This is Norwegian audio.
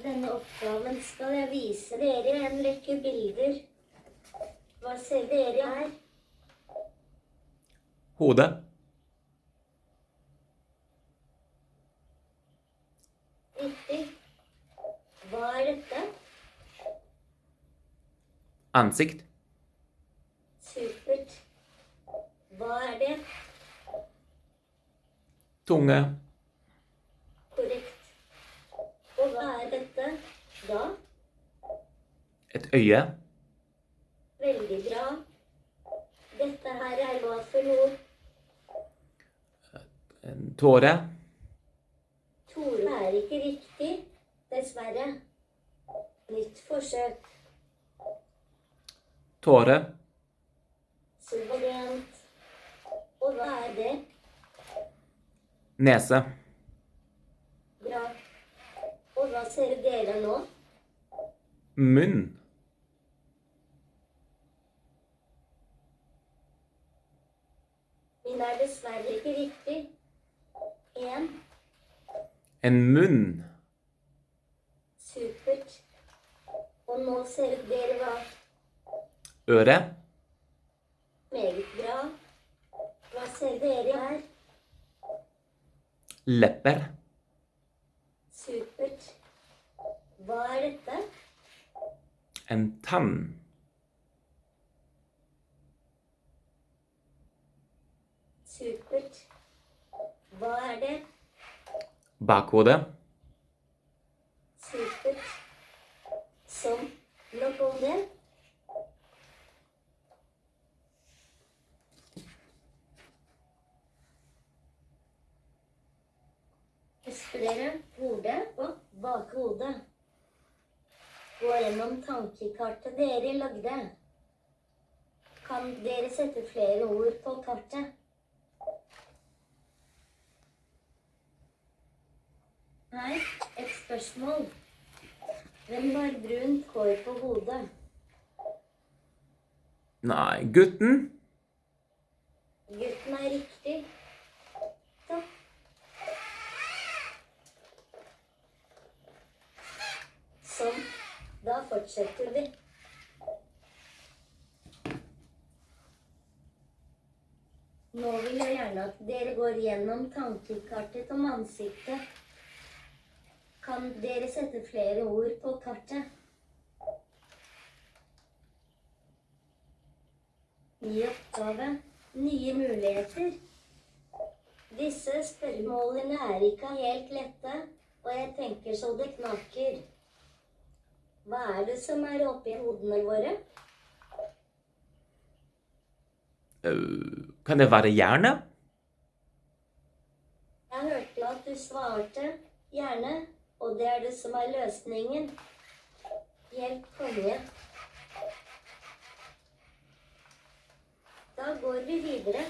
I denne oppgaven skal jeg vise dere en rekke bilder. Hva ser dere her? Hode. Riktig. Hva er dette? Ansikt. Supert. Hva er det? Tunge. Korrekt. Og hva er dette da? Et øye. Veldig bra. Dette her er hva for noe? En tåre. Tore er ikke riktig, dessverre. Nytt forsøk. Tåre. Suverent. Og hva er det? Nese. Bra. Og hva ser dere nå? Munn. Min er dessverre ikke riktig. En. En munn. Supert. Og nå ser dere hva? Øre. Meget bra. Hva ser dere her? Lepper. Supert. Hva er dette? En tann. Supert. Hva er det? Bakhode. Supert. Som nok om det. Dere hodet og bakhodet? Gå gjennom tankekartet dere lagde. Kan dere sette flere ord på kartet? Her et spørsmål. Hvem har brunt hår på hodet? Nei, gutten. Gutten er riktig. Takk. Sånn. Da fortsetter vi. Nå vil jeg gjerne at dere går gjennom tankekartet om ansiktet. Kan dere sette flere ord på kartet? Ny oppgave. Nye muligheter. Disse spørsmålene er ikke helt lette, og jeg tenker så det knaker. Hva er det som er oppi hodene våre? Kan det være hjerne? Jeg hørte at du svarte hjerne, og det er det som er løsningen. Helt konge. Da går vi videre.